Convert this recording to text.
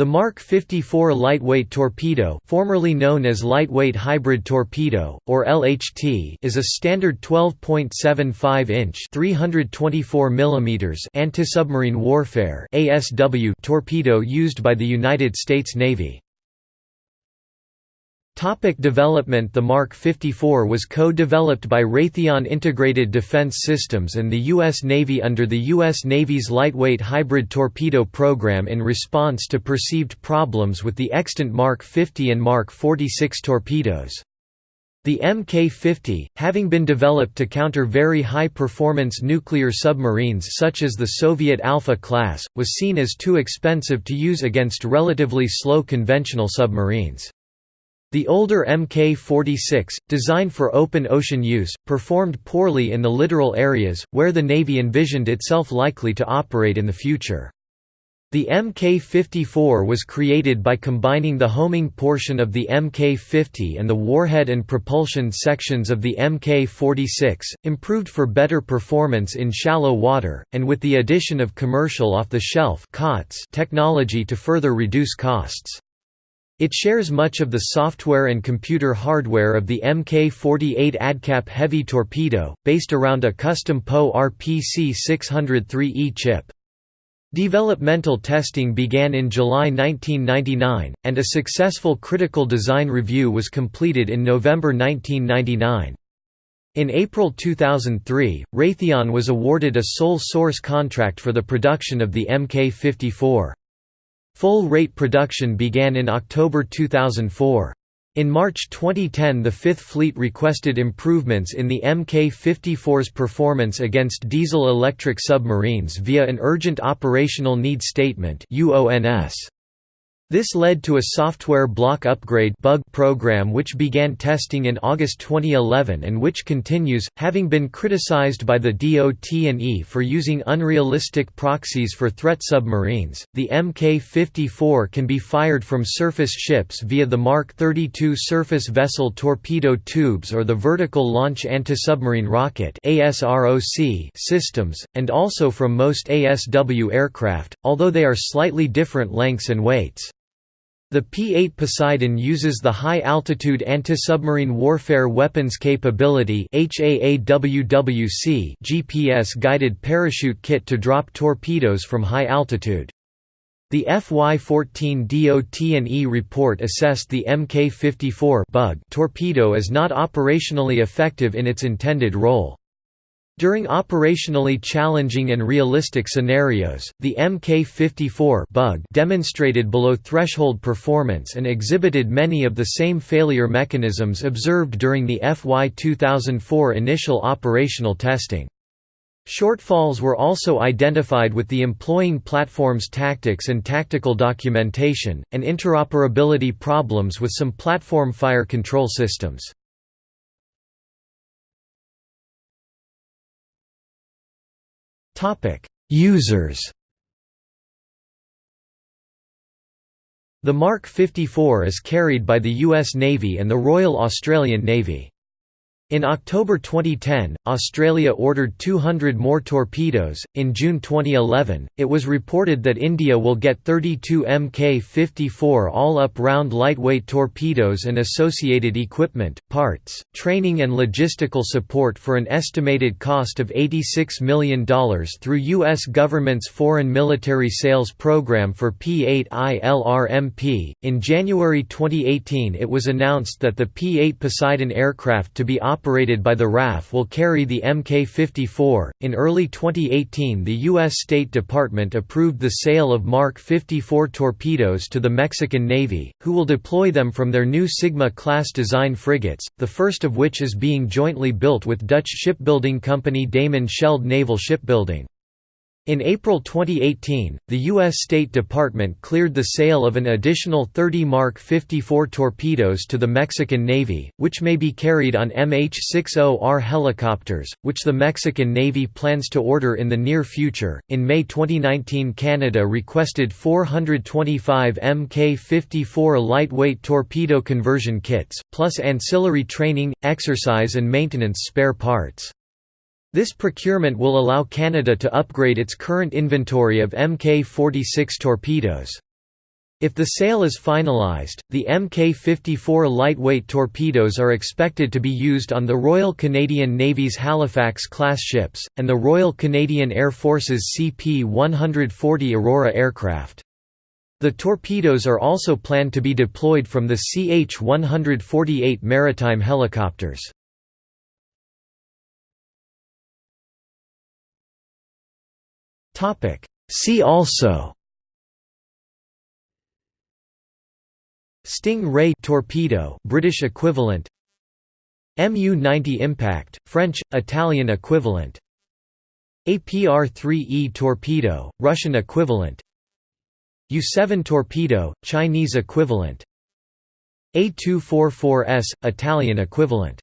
The Mark 54 lightweight torpedo formerly known as Lightweight Hybrid Torpedo, or LHT is a standard 12.75-inch anti-submarine warfare ASW torpedo used by the United States Navy. Topic development The Mark 54 was co-developed by Raytheon Integrated Defense Systems and the U.S. Navy under the U.S. Navy's Lightweight Hybrid Torpedo Program in response to perceived problems with the extant Mark 50 and Mark 46 torpedoes. The Mk-50, having been developed to counter very high-performance nuclear submarines such as the Soviet Alpha class, was seen as too expensive to use against relatively slow conventional submarines. The older Mk-46, designed for open ocean use, performed poorly in the littoral areas, where the Navy envisioned itself likely to operate in the future. The Mk-54 was created by combining the homing portion of the Mk-50 and the warhead and propulsion sections of the Mk-46, improved for better performance in shallow water, and with the addition of commercial off-the-shelf technology to further reduce costs. It shares much of the software and computer hardware of the Mk-48 ADCAP heavy torpedo, based around a custom PO RPC 603E chip. Developmental testing began in July 1999, and a successful critical design review was completed in November 1999. In April 2003, Raytheon was awarded a sole source contract for the production of the Mk-54. Full-rate production began in October 2004. In March 2010 the Fifth Fleet requested improvements in the Mk-54's performance against diesel-electric submarines via an Urgent Operational Need Statement UONS. This led to a software block upgrade bug program which began testing in August 2011 and which continues, having been criticized by the DOT&E for using unrealistic proxies for threat submarines. The Mk-54 can be fired from surface ships via the Mark 32 surface vessel torpedo tubes or the vertical launch anti-submarine rocket systems, and also from most ASW aircraft, although they are slightly different lengths and weights. The P-8 Poseidon uses the High-Altitude Anti-Submarine Warfare Weapons Capability GPS-guided parachute kit to drop torpedoes from high altitude. The FY-14 DOT&E report assessed the Mk-54 bug torpedo as not operationally effective in its intended role. During operationally challenging and realistic scenarios, the Mk-54 bug demonstrated below threshold performance and exhibited many of the same failure mechanisms observed during the FY 2004 initial operational testing. Shortfalls were also identified with the employing platform's tactics and tactical documentation, and interoperability problems with some platform fire control systems. Users The Mark 54 is carried by the U.S. Navy and the Royal Australian Navy. In October 2010, Australia ordered 200 more torpedoes. In June 2011, it was reported that India will get 32 Mk 54 all up round lightweight torpedoes and associated equipment, parts, training, and logistical support for an estimated cost of $86 million through U.S. government's Foreign Military Sales Program for P 8 ILRMP. In January 2018, it was announced that the P 8 Poseidon aircraft to be operated operated by the RAF will carry the Mk-54. In early 2018, the U.S. State Department approved the sale of Mark 54 torpedoes to the Mexican Navy, who will deploy them from their new Sigma-class design frigates, the first of which is being jointly built with Dutch shipbuilding company Damen Schelde Naval Shipbuilding. In April 2018, the U.S. State Department cleared the sale of an additional 30 Mark 54 torpedoes to the Mexican Navy, which may be carried on MH-60R helicopters, which the Mexican Navy plans to order in the near future. In May 2019, Canada requested 425 Mk-54 lightweight torpedo conversion kits, plus ancillary training, exercise and maintenance spare parts. This procurement will allow Canada to upgrade its current inventory of Mk-46 torpedoes. If the sale is finalized, the Mk-54 lightweight torpedoes are expected to be used on the Royal Canadian Navy's Halifax-class ships, and the Royal Canadian Air Force's CP-140 Aurora aircraft. The torpedoes are also planned to be deployed from the CH-148 maritime helicopters. See also Sting Ray torpedo British equivalent Mu-90 Impact French Italian equivalent APR-3E torpedo Russian equivalent Yu-7 torpedo Chinese equivalent A244S Italian equivalent